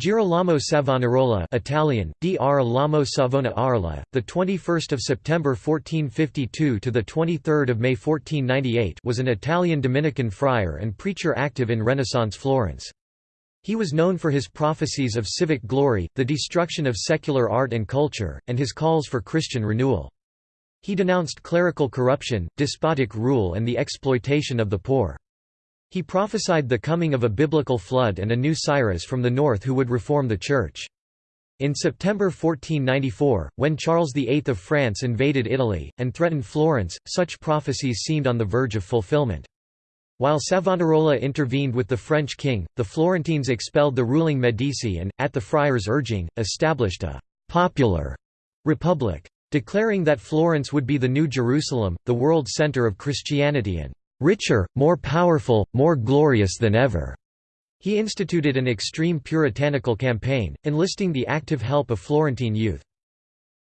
Girolamo Savonarola Italian Dr Lamo Savona Arla the 21st of September 1452 to the 23rd of May 1498 was an Italian Dominican friar and preacher active in Renaissance Florence. He was known for his prophecies of civic glory the destruction of secular art and culture and his calls for Christian renewal. He denounced clerical corruption despotic rule and the exploitation of the poor he prophesied the coming of a biblical flood and a new Cyrus from the north who would reform the Church. In September 1494, when Charles VIII of France invaded Italy, and threatened Florence, such prophecies seemed on the verge of fulfillment. While Savonarola intervened with the French king, the Florentines expelled the ruling Medici and, at the friars' urging, established a «popular» republic. Declaring that Florence would be the new Jerusalem, the world center of Christianity and richer, more powerful, more glorious than ever. He instituted an extreme puritanical campaign, enlisting the active help of Florentine youth.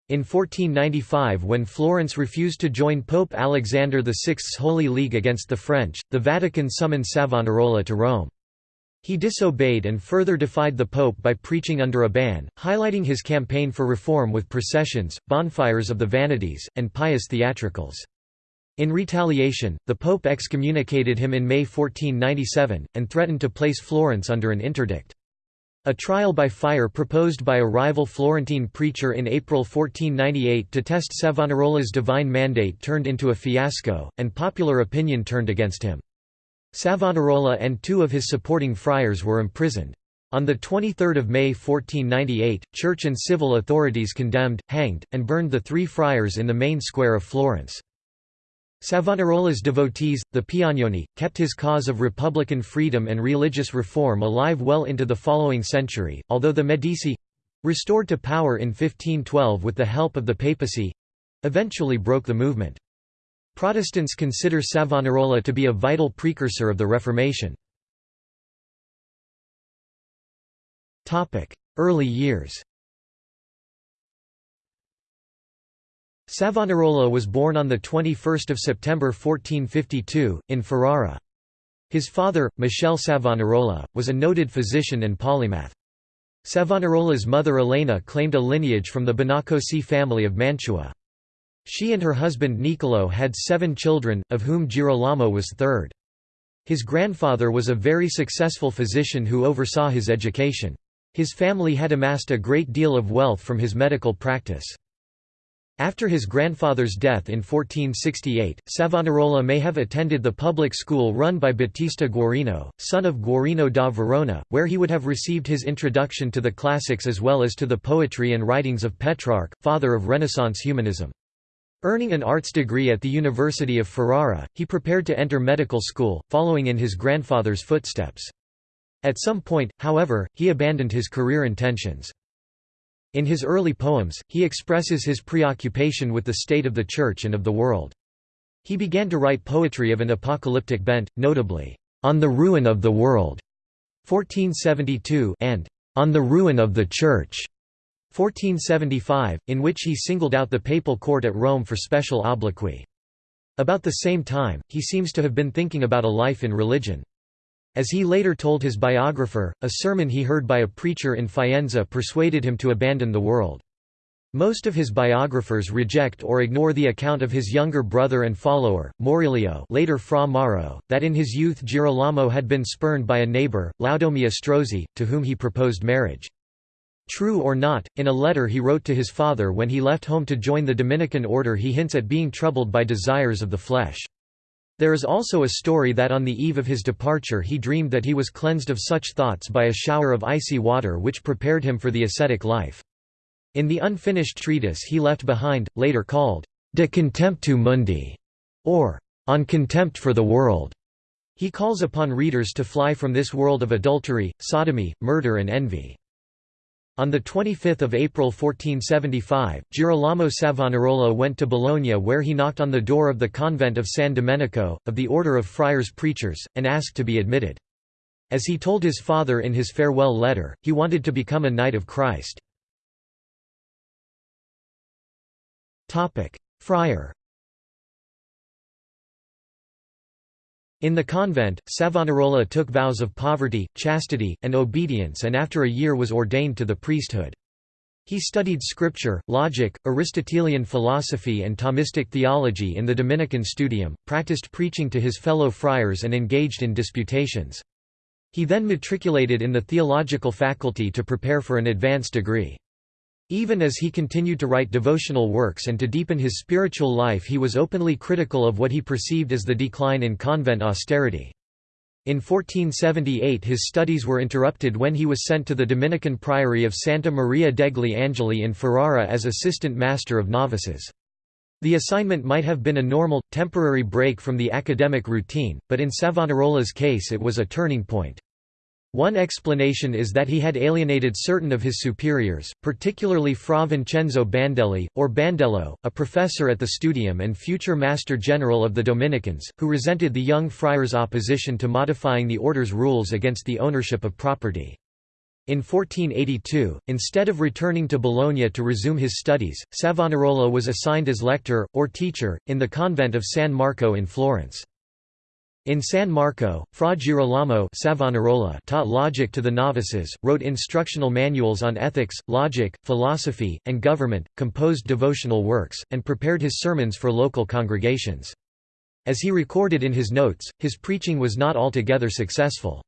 In 1495 when Florence refused to join Pope Alexander VI's Holy League against the French, the Vatican summoned Savonarola to Rome. He disobeyed and further defied the Pope by preaching under a ban, highlighting his campaign for reform with processions, bonfires of the vanities, and pious theatricals. In retaliation, the Pope excommunicated him in May 1497, and threatened to place Florence under an interdict. A trial by fire proposed by a rival Florentine preacher in April 1498 to test Savonarola's divine mandate turned into a fiasco, and popular opinion turned against him. Savonarola and two of his supporting friars were imprisoned. On 23 May 1498, church and civil authorities condemned, hanged, and burned the three friars in the main square of Florence. Savonarola's devotees, the Piagnoni, kept his cause of republican freedom and religious reform alive well into the following century, although the Medici—restored to power in 1512 with the help of the papacy—eventually broke the movement. Protestants consider Savonarola to be a vital precursor of the Reformation. Early years Savonarola was born on 21 September 1452, in Ferrara. His father, Michel Savonarola, was a noted physician and polymath. Savonarola's mother Elena claimed a lineage from the Bonaccosi family of Mantua. She and her husband Niccolò had seven children, of whom Girolamo was third. His grandfather was a very successful physician who oversaw his education. His family had amassed a great deal of wealth from his medical practice. After his grandfather's death in 1468, Savonarola may have attended the public school run by Battista Guarino, son of Guarino da Verona, where he would have received his introduction to the classics as well as to the poetry and writings of Petrarch, father of Renaissance humanism. Earning an arts degree at the University of Ferrara, he prepared to enter medical school, following in his grandfather's footsteps. At some point, however, he abandoned his career intentions. In his early poems, he expresses his preoccupation with the state of the Church and of the world. He began to write poetry of an apocalyptic bent, notably, "'On the Ruin of the World' 1472 and "'On the Ruin of the Church' 1475, in which he singled out the papal court at Rome for special obloquy. About the same time, he seems to have been thinking about a life in religion. As he later told his biographer, a sermon he heard by a preacher in Faenza persuaded him to abandon the world. Most of his biographers reject or ignore the account of his younger brother and follower, Maurelio later Fra Mauro, that in his youth Girolamo had been spurned by a neighbor, Laudomia Strozzi, to whom he proposed marriage. True or not, in a letter he wrote to his father when he left home to join the Dominican order he hints at being troubled by desires of the flesh. There is also a story that on the eve of his departure he dreamed that he was cleansed of such thoughts by a shower of icy water which prepared him for the ascetic life. In the unfinished treatise he left behind, later called, De Contemptu Mundi, or On Contempt for the World, he calls upon readers to fly from this world of adultery, sodomy, murder and envy. On 25 April 1475, Girolamo Savonarola went to Bologna where he knocked on the door of the convent of San Domenico, of the order of friars preachers, and asked to be admitted. As he told his father in his farewell letter, he wanted to become a Knight of Christ. Friar In the convent, Savonarola took vows of poverty, chastity, and obedience and after a year was ordained to the priesthood. He studied scripture, logic, Aristotelian philosophy and Thomistic theology in the Dominican studium, practiced preaching to his fellow friars and engaged in disputations. He then matriculated in the theological faculty to prepare for an advanced degree. Even as he continued to write devotional works and to deepen his spiritual life he was openly critical of what he perceived as the decline in convent austerity. In 1478 his studies were interrupted when he was sent to the Dominican priory of Santa Maria degli Angeli in Ferrara as assistant master of novices. The assignment might have been a normal, temporary break from the academic routine, but in Savonarola's case it was a turning point. One explanation is that he had alienated certain of his superiors, particularly Fra Vincenzo Bandelli, or Bandello, a professor at the Studium and future Master General of the Dominicans, who resented the young friar's opposition to modifying the order's rules against the ownership of property. In 1482, instead of returning to Bologna to resume his studies, Savonarola was assigned as lector, or teacher, in the convent of San Marco in Florence. In San Marco, Fra Girolamo Savonarola taught logic to the novices, wrote instructional manuals on ethics, logic, philosophy, and government, composed devotional works, and prepared his sermons for local congregations. As he recorded in his notes, his preaching was not altogether successful.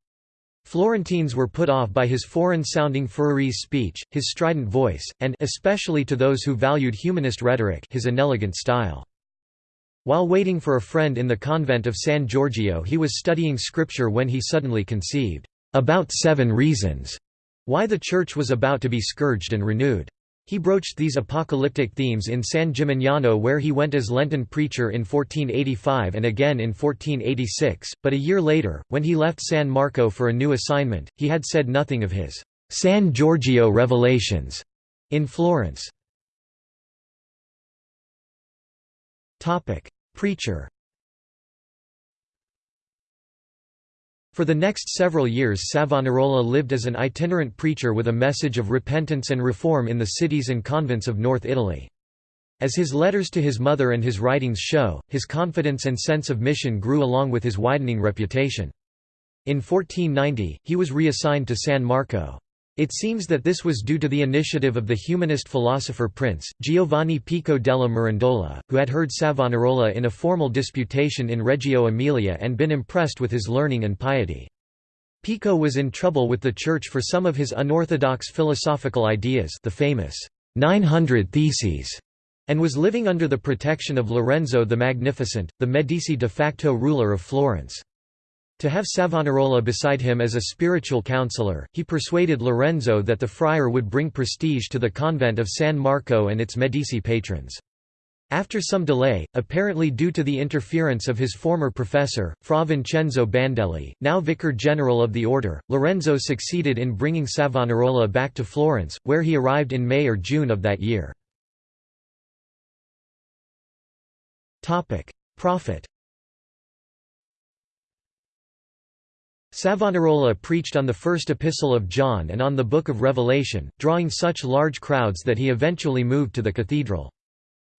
Florentines were put off by his foreign-sounding Ferrarese speech, his strident voice, and especially to those who valued humanist rhetoric his inelegant style. While waiting for a friend in the convent of San Giorgio he was studying scripture when he suddenly conceived, "...about seven reasons," why the church was about to be scourged and renewed. He broached these apocalyptic themes in San Gimignano where he went as Lenten preacher in 1485 and again in 1486, but a year later, when he left San Marco for a new assignment, he had said nothing of his San Giorgio revelations in Florence. Preacher For the next several years Savonarola lived as an itinerant preacher with a message of repentance and reform in the cities and convents of North Italy. As his letters to his mother and his writings show, his confidence and sense of mission grew along with his widening reputation. In 1490, he was reassigned to San Marco. It seems that this was due to the initiative of the humanist philosopher Prince, Giovanni Pico della Mirandola, who had heard Savonarola in a formal disputation in Reggio Emilia and been impressed with his learning and piety. Pico was in trouble with the Church for some of his unorthodox philosophical ideas the famous 900 Theses, and was living under the protection of Lorenzo the Magnificent, the Medici de facto ruler of Florence. To have Savonarola beside him as a spiritual counselor, he persuaded Lorenzo that the friar would bring prestige to the convent of San Marco and its Medici patrons. After some delay, apparently due to the interference of his former professor, Fra Vincenzo Bandelli, now vicar general of the order, Lorenzo succeeded in bringing Savonarola back to Florence, where he arrived in May or June of that year. Prophet Savonarola preached on the first epistle of John and on the Book of Revelation, drawing such large crowds that he eventually moved to the cathedral.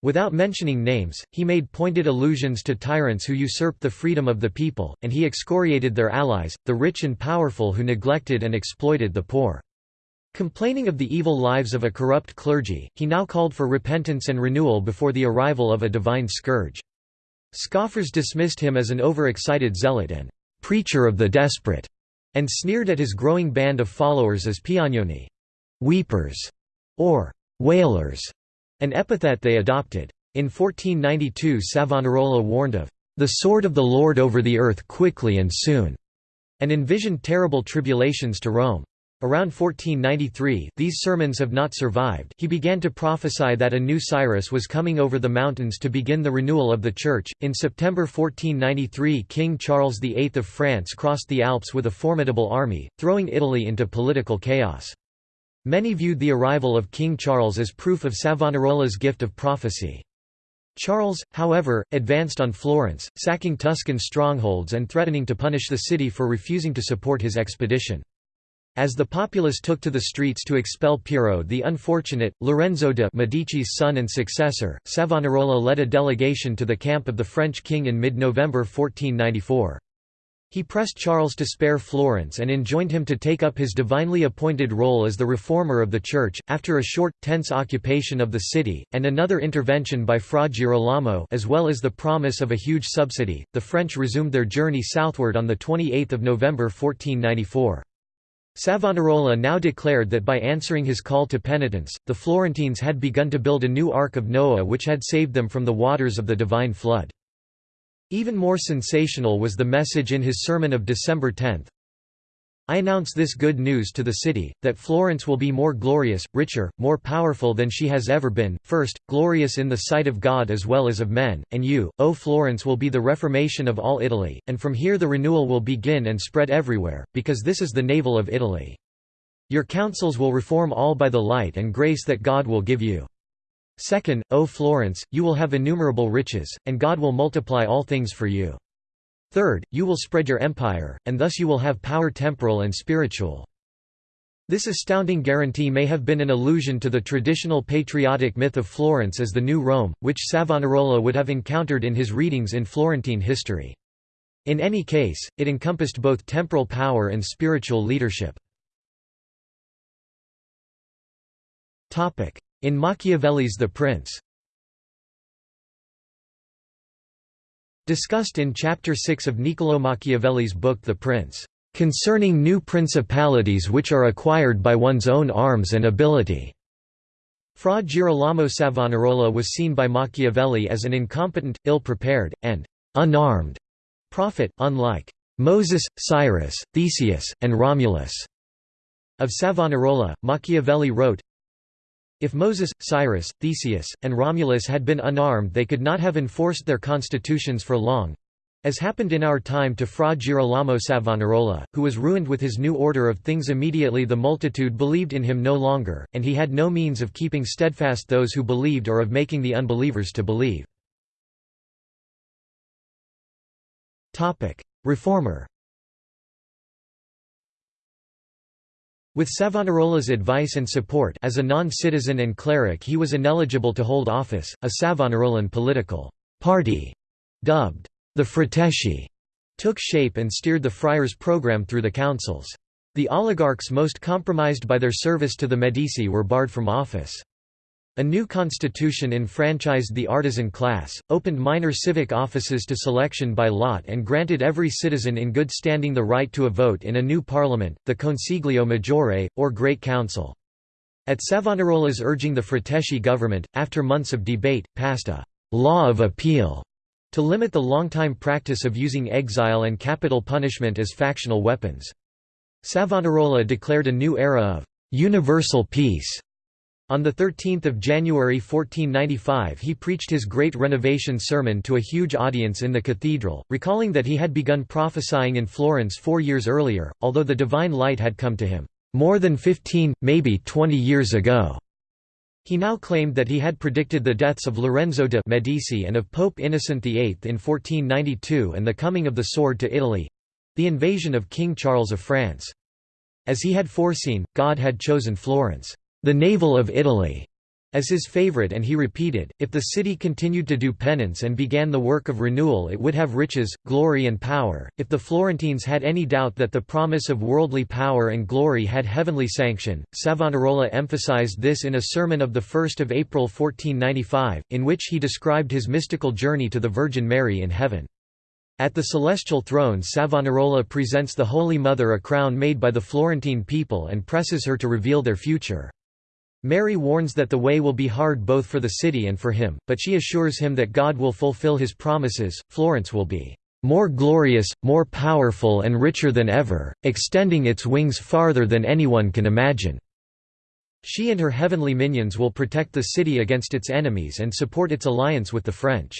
Without mentioning names, he made pointed allusions to tyrants who usurped the freedom of the people, and he excoriated their allies, the rich and powerful who neglected and exploited the poor. Complaining of the evil lives of a corrupt clergy, he now called for repentance and renewal before the arrival of a divine scourge. Scoffers dismissed him as an overexcited zealot and preacher of the desperate, and sneered at his growing band of followers as piagnoni weepers, or wailers, an epithet they adopted. In 1492 Savonarola warned of the sword of the Lord over the earth quickly and soon, and envisioned terrible tribulations to Rome. Around 1493, these sermons have not survived. He began to prophesy that a new Cyrus was coming over the mountains to begin the renewal of the Church. In September 1493, King Charles VIII of France crossed the Alps with a formidable army, throwing Italy into political chaos. Many viewed the arrival of King Charles as proof of Savonarola's gift of prophecy. Charles, however, advanced on Florence, sacking Tuscan strongholds and threatening to punish the city for refusing to support his expedition. As the populace took to the streets to expel Piero the Unfortunate, Lorenzo de' Medici's son and successor, Savonarola led a delegation to the camp of the French king in mid-November 1494. He pressed Charles to spare Florence and enjoined him to take up his divinely appointed role as the reformer of the Church. After a short, tense occupation of the city, and another intervention by Fra Girolamo as well as the promise of a huge subsidy, the French resumed their journey southward on 28 November 1494. Savonarola now declared that by answering his call to penitence, the Florentines had begun to build a new Ark of Noah which had saved them from the waters of the divine flood. Even more sensational was the message in his sermon of December 10. I announce this good news to the city, that Florence will be more glorious, richer, more powerful than she has ever been, first, glorious in the sight of God as well as of men, and you, O Florence will be the reformation of all Italy, and from here the renewal will begin and spread everywhere, because this is the navel of Italy. Your councils will reform all by the light and grace that God will give you. Second, O Florence, you will have innumerable riches, and God will multiply all things for you. Third, you will spread your empire, and thus you will have power temporal and spiritual. This astounding guarantee may have been an allusion to the traditional patriotic myth of Florence as the New Rome, which Savonarola would have encountered in his readings in Florentine history. In any case, it encompassed both temporal power and spiritual leadership. In Machiavelli's The Prince Discussed in Chapter 6 of Niccolò Machiavelli's book The Prince, "...concerning new principalities which are acquired by one's own arms and ability." Fra Girolamo Savonarola was seen by Machiavelli as an incompetent, ill-prepared, and unarmed prophet, unlike Moses, Cyrus, Theseus, and Romulus. Of Savonarola, Machiavelli wrote, if Moses, Cyrus, Theseus, and Romulus had been unarmed they could not have enforced their constitutions for long, as happened in our time to Fra Girolamo Savonarola, who was ruined with his new order of things immediately the multitude believed in him no longer, and he had no means of keeping steadfast those who believed or of making the unbelievers to believe. Reformer With Savonarola's advice and support as a non-citizen and cleric he was ineligible to hold office, a Savonarolan political party, dubbed the Frateschi, took shape and steered the friars' program through the councils. The oligarchs most compromised by their service to the Medici were barred from office. A new constitution enfranchised the artisan class, opened minor civic offices to selection by lot and granted every citizen in good standing the right to a vote in a new parliament, the Consiglio Maggiore, or Great Council. At Savonarola's urging the Frateschi government, after months of debate, passed a «law of appeal» to limit the long-time practice of using exile and capital punishment as factional weapons. Savonarola declared a new era of «universal peace» On 13 January 1495 he preached his Great Renovation Sermon to a huge audience in the cathedral, recalling that he had begun prophesying in Florence four years earlier, although the divine light had come to him, "...more than fifteen, maybe twenty years ago." He now claimed that he had predicted the deaths of Lorenzo de' Medici and of Pope Innocent VIII in 1492 and the coming of the sword to Italy—the invasion of King Charles of France. As he had foreseen, God had chosen Florence the navel of Italy, as his favorite and he repeated, if the city continued to do penance and began the work of renewal it would have riches, glory and power. If the Florentines had any doubt that the promise of worldly power and glory had heavenly sanction, Savonarola emphasized this in a sermon of 1 April 1495, in which he described his mystical journey to the Virgin Mary in heaven. At the celestial throne Savonarola presents the Holy Mother a crown made by the Florentine people and presses her to reveal their future. Mary warns that the way will be hard both for the city and for him, but she assures him that God will fulfill his promises, Florence will be more glorious, more powerful and richer than ever, extending its wings farther than anyone can imagine." She and her heavenly minions will protect the city against its enemies and support its alliance with the French.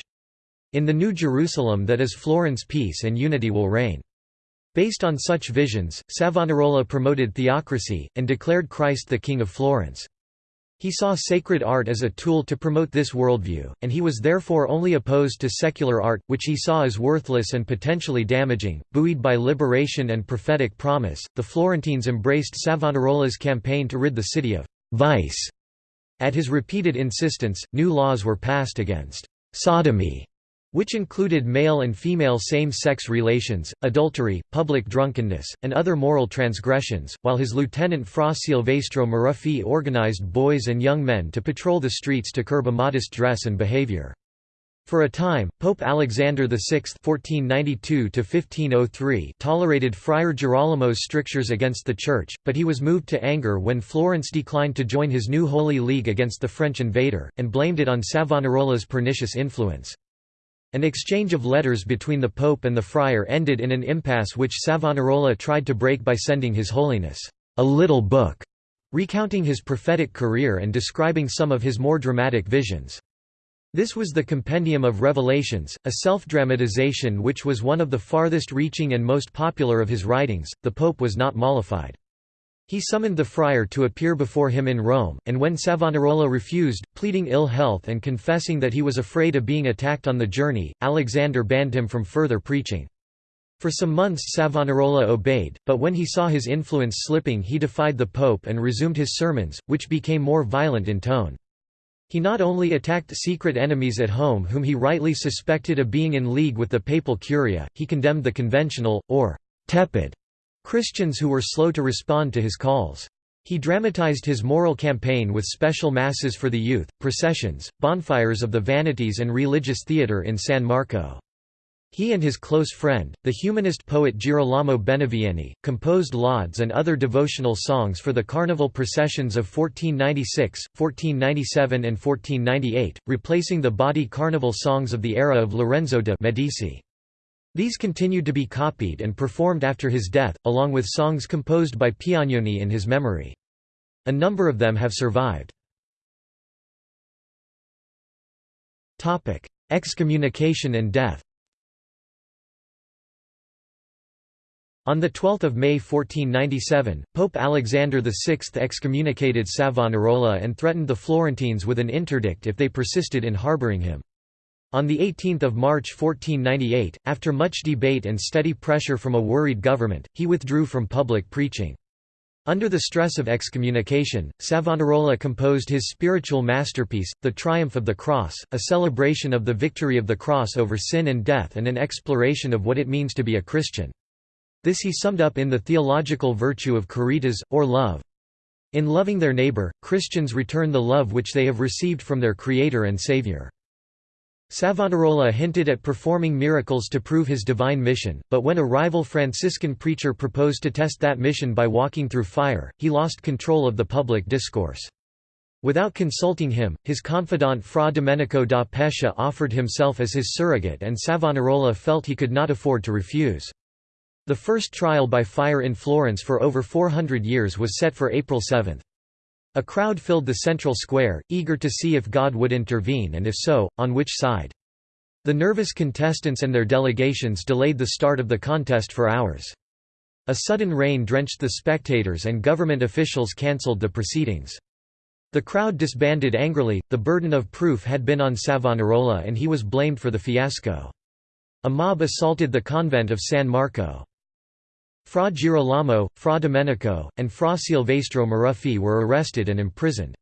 In the New Jerusalem that is Florence peace and unity will reign. Based on such visions, Savonarola promoted theocracy, and declared Christ the King of Florence. He saw sacred art as a tool to promote this worldview, and he was therefore only opposed to secular art, which he saw as worthless and potentially damaging. Buoyed by liberation and prophetic promise, the Florentines embraced Savonarola's campaign to rid the city of vice. At his repeated insistence, new laws were passed against sodomy which included male and female same-sex relations, adultery, public drunkenness, and other moral transgressions, while his lieutenant Fra Silvestro Maruffi organized boys and young men to patrol the streets to curb immodest dress and behavior. For a time, Pope Alexander VI (1492–1503) tolerated Friar Girolamo's strictures against the Church, but he was moved to anger when Florence declined to join his new Holy League against the French invader, and blamed it on Savonarola's pernicious influence. An exchange of letters between the Pope and the friar ended in an impasse which Savonarola tried to break by sending His Holiness a little book, recounting his prophetic career and describing some of his more dramatic visions. This was the Compendium of Revelations, a self-dramatization which was one of the farthest reaching and most popular of his writings. The pope was not mollified. He summoned the friar to appear before him in Rome, and when Savonarola refused, pleading ill health and confessing that he was afraid of being attacked on the journey, Alexander banned him from further preaching. For some months Savonarola obeyed, but when he saw his influence slipping he defied the pope and resumed his sermons, which became more violent in tone. He not only attacked secret enemies at home whom he rightly suspected of being in league with the papal curia, he condemned the conventional, or «tepid» Christians who were slow to respond to his calls. He dramatized his moral campaign with special masses for the youth, processions, bonfires of the vanities and religious theatre in San Marco. He and his close friend, the humanist poet Girolamo Benivieni, composed lauds and other devotional songs for the carnival processions of 1496, 1497 and 1498, replacing the bawdy carnival songs of the era of Lorenzo de' Medici. These continued to be copied and performed after his death, along with songs composed by Piagnoni in his memory. A number of them have survived. Excommunication and death On 12 May 1497, Pope Alexander VI excommunicated Savonarola and threatened the Florentines with an interdict if they persisted in harbouring him. On 18 March 1498, after much debate and steady pressure from a worried government, he withdrew from public preaching. Under the stress of excommunication, Savonarola composed his spiritual masterpiece, The Triumph of the Cross, a celebration of the victory of the cross over sin and death and an exploration of what it means to be a Christian. This he summed up in the theological virtue of caritas, or love. In loving their neighbor, Christians return the love which they have received from their Creator and Savior. Savonarola hinted at performing miracles to prove his divine mission, but when a rival Franciscan preacher proposed to test that mission by walking through fire, he lost control of the public discourse. Without consulting him, his confidant Fra Domenico da Pescia offered himself as his surrogate and Savonarola felt he could not afford to refuse. The first trial by fire in Florence for over 400 years was set for April 7. A crowd filled the central square, eager to see if God would intervene and if so, on which side. The nervous contestants and their delegations delayed the start of the contest for hours. A sudden rain drenched the spectators and government officials cancelled the proceedings. The crowd disbanded angrily, the burden of proof had been on Savonarola and he was blamed for the fiasco. A mob assaulted the convent of San Marco. Fra Girolamo, Fra Domenico, and Fra Silvestro Maruffi were arrested and imprisoned.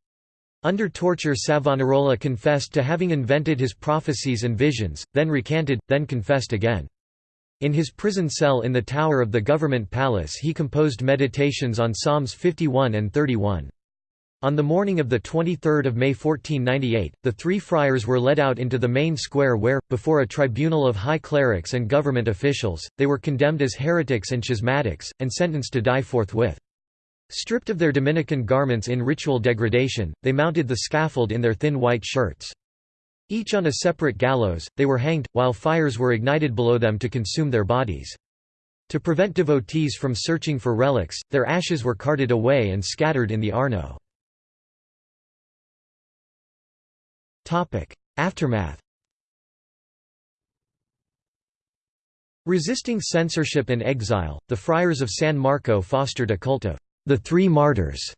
Under torture Savonarola confessed to having invented his prophecies and visions, then recanted, then confessed again. In his prison cell in the tower of the government palace he composed meditations on Psalms 51 and 31. On the morning of 23 May 1498, the three friars were led out into the main square where, before a tribunal of high clerics and government officials, they were condemned as heretics and schismatics, and sentenced to die forthwith. Stripped of their Dominican garments in ritual degradation, they mounted the scaffold in their thin white shirts. Each on a separate gallows, they were hanged, while fires were ignited below them to consume their bodies. To prevent devotees from searching for relics, their ashes were carted away and scattered in the Arno. Aftermath Resisting censorship and exile, the friars of San Marco fostered a cult of the Three Martyrs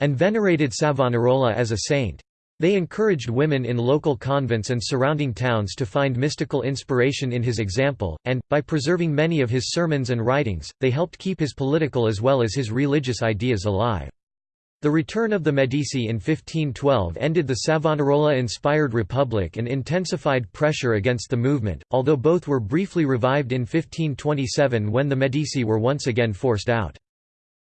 and venerated Savonarola as a saint. They encouraged women in local convents and surrounding towns to find mystical inspiration in his example, and, by preserving many of his sermons and writings, they helped keep his political as well as his religious ideas alive. The return of the Medici in 1512 ended the Savonarola-inspired republic and intensified pressure against the movement, although both were briefly revived in 1527 when the Medici were once again forced out.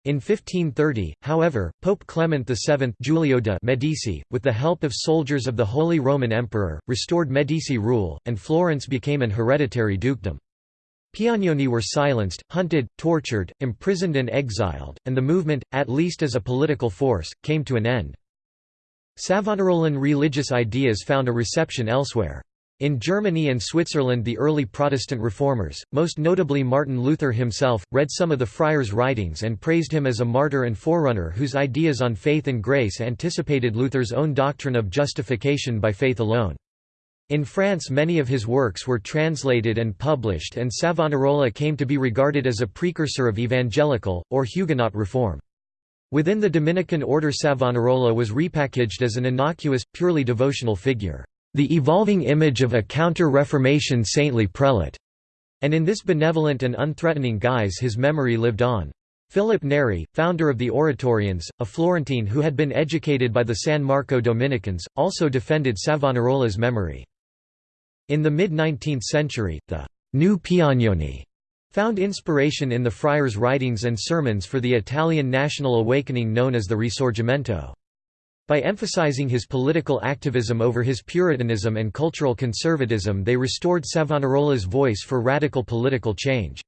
In 1530, however, Pope Clement VII Giulio de' Medici, with the help of soldiers of the Holy Roman Emperor, restored Medici rule, and Florence became an hereditary dukedom. Piagnoni were silenced, hunted, tortured, imprisoned and exiled, and the movement, at least as a political force, came to an end. Savonarolan religious ideas found a reception elsewhere. In Germany and Switzerland the early Protestant reformers, most notably Martin Luther himself, read some of the friar's writings and praised him as a martyr and forerunner whose ideas on faith and grace anticipated Luther's own doctrine of justification by faith alone. In France many of his works were translated and published and Savonarola came to be regarded as a precursor of evangelical, or Huguenot reform. Within the Dominican order Savonarola was repackaged as an innocuous, purely devotional figure, the evolving image of a counter-Reformation saintly prelate, and in this benevolent and unthreatening guise his memory lived on. Philip Neri, founder of the Oratorians, a Florentine who had been educated by the San Marco Dominicans, also defended Savonarola's memory. In the mid-19th century, the «New Piagnoni» found inspiration in the friar's writings and sermons for the Italian national awakening known as the Risorgimento. By emphasizing his political activism over his Puritanism and cultural conservatism they restored Savonarola's voice for radical political change.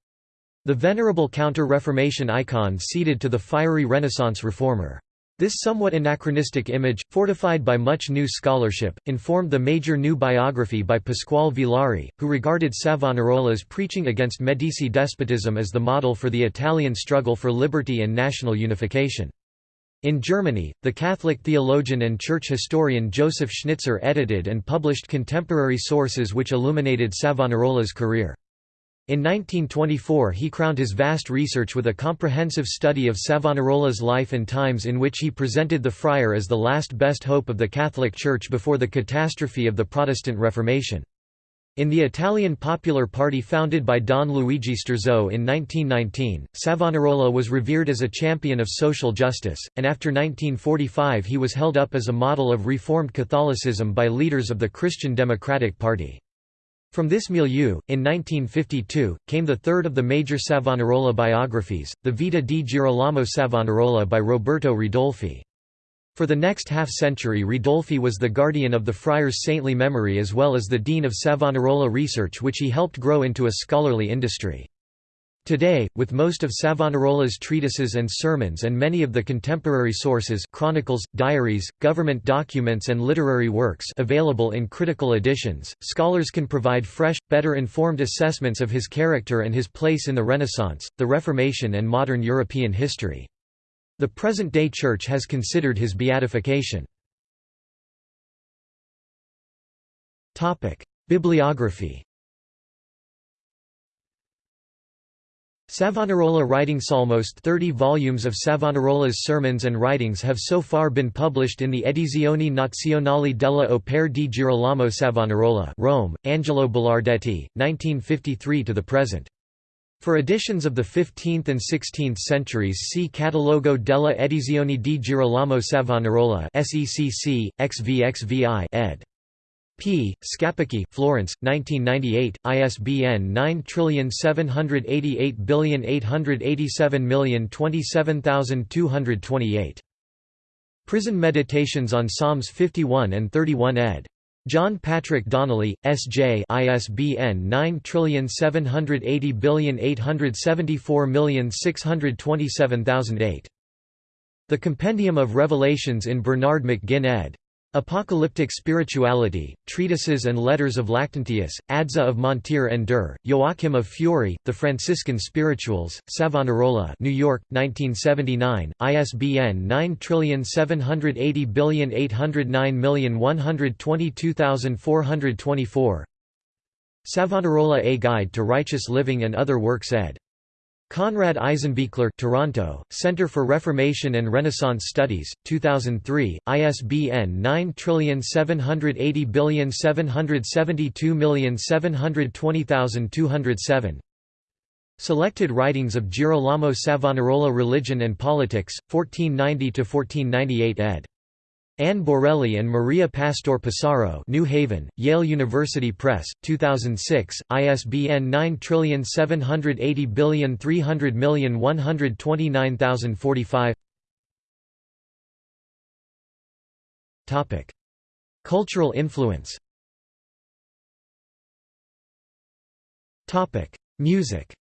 The venerable Counter-Reformation icon ceded to the fiery Renaissance reformer. This somewhat anachronistic image, fortified by much new scholarship, informed the major new biography by Pasquale Villari, who regarded Savonarola's preaching against Medici despotism as the model for the Italian struggle for liberty and national unification. In Germany, the Catholic theologian and church historian Joseph Schnitzer edited and published contemporary sources which illuminated Savonarola's career. In 1924 he crowned his vast research with a comprehensive study of Savonarola's life and times in which he presented the friar as the last best hope of the Catholic Church before the catastrophe of the Protestant Reformation. In the Italian Popular Party founded by Don Luigi Sturzo in 1919, Savonarola was revered as a champion of social justice, and after 1945 he was held up as a model of Reformed Catholicism by leaders of the Christian Democratic Party. From this milieu, in 1952, came the third of the major Savonarola biographies, the Vita di Girolamo Savonarola by Roberto Ridolfi. For the next half-century Ridolfi was the guardian of the friar's saintly memory as well as the dean of Savonarola research which he helped grow into a scholarly industry. Today, with most of Savonarola's treatises and sermons and many of the contemporary sources chronicles, diaries, government documents and literary works available in critical editions, scholars can provide fresh, better informed assessments of his character and his place in the Renaissance, the Reformation and modern European history. The present-day Church has considered his beatification. Bibliography Savonarola writings Almost 30 volumes of Savonarola's sermons and writings have so far been published in the Edizioni Nazionali della Opera di Girolamo Savonarola Rome, Angelo Belardetti, 1953 to the present. For editions of the 15th and 16th centuries see Catalogo della Edizioni di Girolamo Savonarola SECC, XVXVI ed. P. Scapecchi, Florence, 1998, ISBN 9788887027228. Prison Meditations on Psalms 51 and 31 ed. John Patrick Donnelly, S.J. ISBN 9780874627008. The Compendium of Revelations in Bernard McGinn ed. Apocalyptic Spirituality, Treatises and Letters of Lactantius, Adso of Montier-en-Der, Joachim of Fiori, The Franciscan Spirituals, Savonarola New York, 1979, ISBN 9780809122424 Savonarola A Guide to Righteous Living and Other Works ed. Konrad Eisenbichler Toronto, Center for Reformation and Renaissance Studies, 2003, ISBN 9780772720207 Selected writings of Girolamo Savonarola Religion and Politics, 1490–1498 ed. Anne Borelli and Maria Pastore Passaro New Haven, Yale University Press, 2006, ISBN 9780300129045 Cultural influence. Music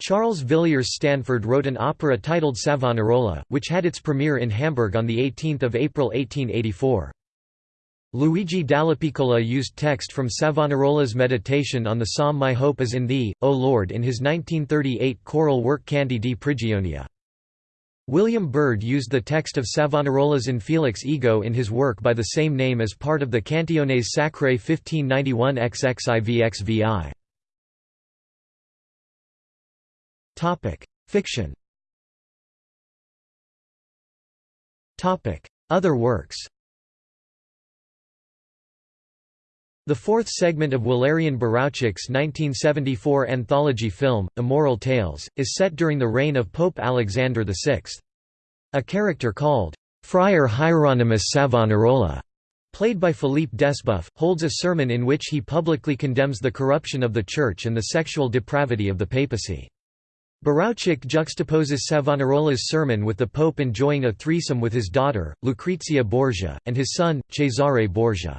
Charles Villiers Stanford wrote an opera titled Savonarola, which had its premiere in Hamburg on 18 April 1884. Luigi Dallapiccola used text from Savonarola's meditation on the psalm My Hope is in Thee, O Lord in his 1938 choral work Canti di Prigionia. William Byrd used the text of Savonarola's Infelix Ego in his work by the same name as part of the Cantiones Sacrae 1591 XXIVXVI. Fiction Topic: Other works The fourth segment of Walerian Borowczyk's 1974 anthology film, Immoral Tales, is set during the reign of Pope Alexander VI. A character called, Friar Hieronymus Savonarola, played by Philippe Desboeuf, holds a sermon in which he publicly condemns the corruption of the Church and the sexual depravity of the papacy. Borowczyk juxtaposes Savonarola's sermon with the Pope enjoying a threesome with his daughter, Lucrezia Borgia, and his son, Cesare Borgia.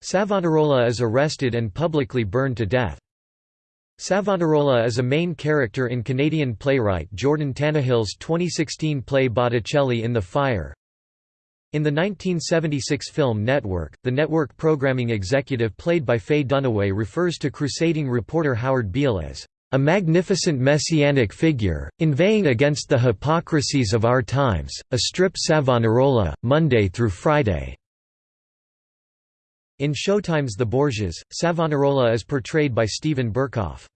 Savonarola is arrested and publicly burned to death. Savonarola is a main character in Canadian playwright Jordan Tannahill's 2016 play Botticelli in the Fire. In the 1976 film Network, the network programming executive played by Faye Dunaway refers to crusading reporter Howard Beale as a magnificent messianic figure, inveighing against the hypocrisies of our times, a strip Savonarola, Monday through Friday. In Showtime's The Borgias, Savonarola is portrayed by Steven Berkoff.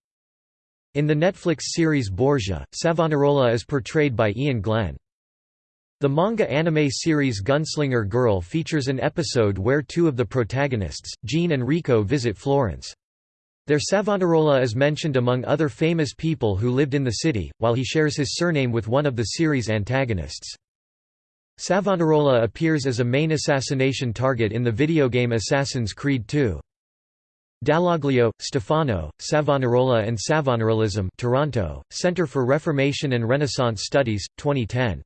In the Netflix series Borgia, Savonarola is portrayed by Iain Glen. The manga anime series Gunslinger Girl features an episode where two of the protagonists, Jean and Rico visit Florence. Their Savonarola is mentioned among other famous people who lived in the city, while he shares his surname with one of the series antagonists. Savonarola appears as a main assassination target in the video game Assassin's Creed II. Dall'Aglio, Stefano, Savonarola and Savonarolism Toronto, Centre for Reformation and Renaissance Studies, 2010.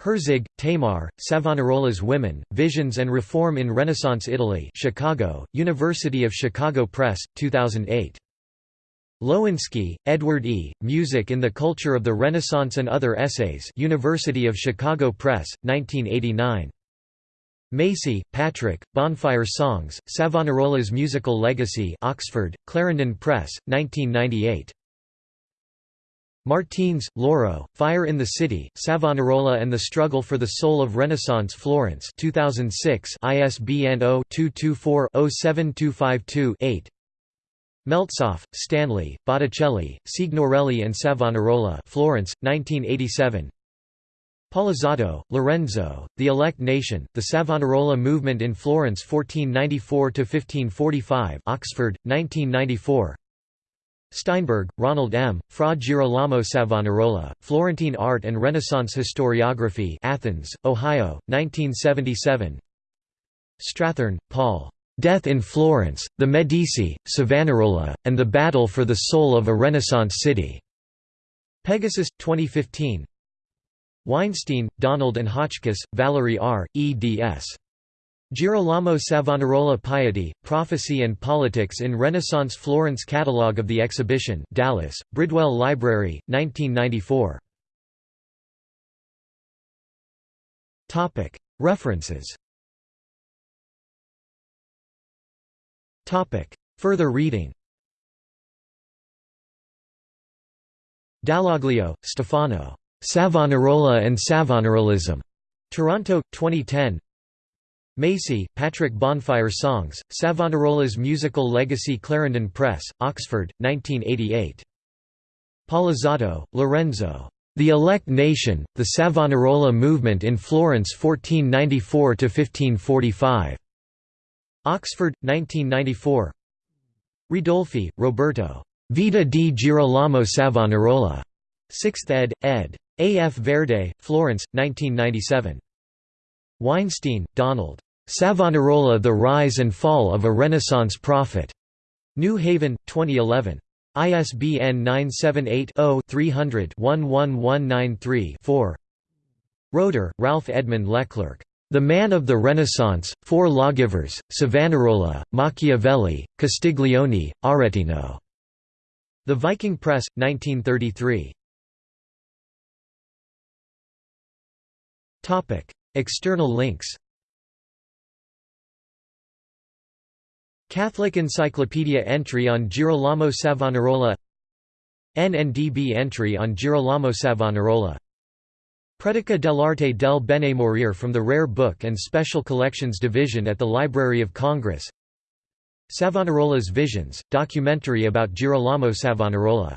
Herzig, Tamar, Savonarola's Women, Visions and Reform in Renaissance Italy Chicago, University of Chicago Press, 2008. Lowinsky, Edward E., Music in the Culture of the Renaissance and Other Essays University of Chicago Press, 1989. Macey, Patrick, Bonfire Songs, Savonarola's Musical Legacy Oxford, Clarendon Press, 1998. Martines, Lauro, Fire in the City, Savonarola and the Struggle for the Soul of Renaissance Florence 2006 ISBN 0-224-07252-8 Meltzoff, Stanley, Botticelli, Signorelli and Savonarola Florence, 1987 Polizzotto, Lorenzo, The Elect Nation, The Savonarola Movement in Florence 1494–1545 Oxford, 1994 Steinberg, Ronald M., Fra Girolamo Savonarola, Florentine Art and Renaissance Historiography Athens, Ohio, 1977 Strathern, Paul. Death in Florence, the Medici, Savonarola, and the Battle for the Soul of a Renaissance City. Pegasus, 2015. Weinstein, Donald and Hotchkiss, Valerie R., eds. Girolamo Savonarola Piety, Prophecy and Politics in Renaissance Florence Catalogue of the Exhibition Dallas, Bridwell Library, 1994. References Further reading Dall'Aglio, Stefano. Savonarola and Savonarolism. Toronto, 2010 Macey, Patrick Bonfire Songs, Savonarola's Musical Legacy Clarendon Press, Oxford, 1988. Polizzotto, Lorenzo. The Elect Nation, the Savonarola Movement in Florence 1494–1545. Oxford, 1994 Ridolfi, Roberto. Vita di Girolamo Savonarola. 6th ed. ed. A. F. Verde, Florence, 1997. Weinstein, Donald. Savonarola The Rise and Fall of a Renaissance Prophet. New Haven, 2011. ISBN 978-0-300-11193-4 Roeder, Ralph Edmund Leclerc. The Man of the Renaissance, Four Lawgivers, Savonarola, Machiavelli, Castiglione, Aretino. The Viking Press, 1933. External links Catholic Encyclopedia entry on Girolamo Savonarola NNDB entry on Girolamo Savonarola. Predica dell'arte del bene morire from the Rare Book and Special Collections Division at the Library of Congress. Savonarola's Visions, documentary about Girolamo Savonarola